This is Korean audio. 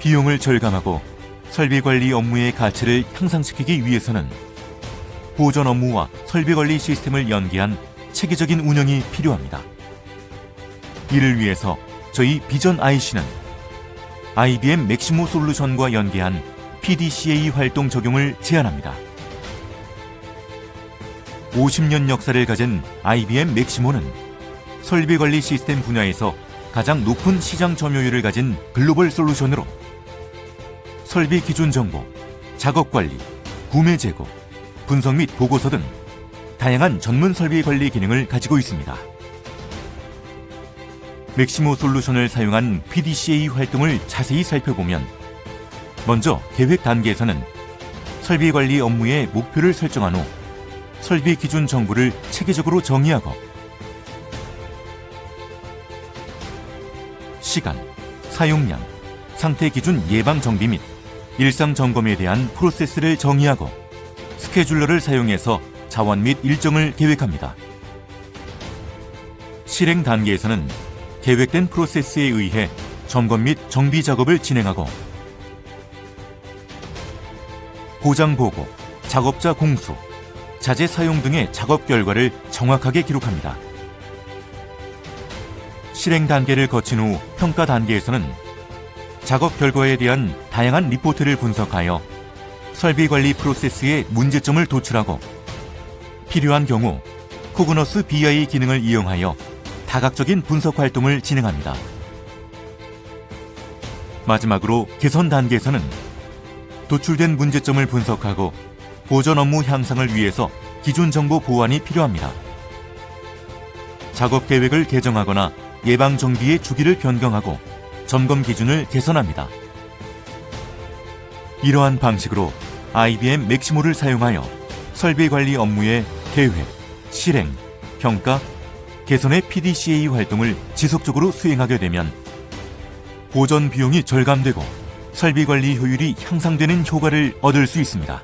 비용을 절감하고 설비 관리 업무의 가치를 향상시키기 위해서는 보존 업무와 설비 관리 시스템을 연계한 체계적인 운영이 필요합니다. 이를 위해서 저희 비전 IC는 IBM 맥시모 솔루션과 연계한 PDCA 활동 적용을 제안합니다. 50년 역사를 가진 IBM 맥시모는 설비 관리 시스템 분야에서 가장 높은 시장 점유율을 가진 글로벌 솔루션으로 설비 기준 정보, 작업 관리, 구매 재고, 분석 및 보고서 등 다양한 전문 설비 관리 기능을 가지고 있습니다. 맥시모 솔루션을 사용한 PDCA 활동을 자세히 살펴보면 먼저 계획 단계에서는 설비 관리 업무의 목표를 설정한 후 설비 기준 정보를 체계적으로 정의하고 시간, 사용량, 상태 기준 예방 정비 및 일상 점검에 대한 프로세스를 정의하고 스케줄러를 사용해서 자원 및 일정을 계획합니다. 실행 단계에서는 계획된 프로세스에 의해 점검 및 정비 작업을 진행하고 고장 보고, 작업자 공수, 자재 사용 등의 작업 결과를 정확하게 기록합니다. 실행 단계를 거친 후 평가 단계에서는 작업 결과에 대한 다양한 리포트를 분석하여 설비 관리 프로세스의 문제점을 도출하고 필요한 경우 코그너스 BI 기능을 이용하여 다각적인 분석 활동을 진행합니다. 마지막으로 개선 단계에서는 도출된 문제점을 분석하고 보전 업무 향상을 위해서 기존 정보 보완이 필요합니다. 작업 계획을 개정하거나 예방 정비의 주기를 변경하고 점검 기준을 개선합니다. 이러한 방식으로 IBM 맥시모를 사용하여 설비 관리 업무의 계획, 실행, 평가, 개선의 PDCA 활동을 지속적으로 수행하게 되면 보전 비용이 절감되고 설비 관리 효율이 향상되는 효과를 얻을 수 있습니다.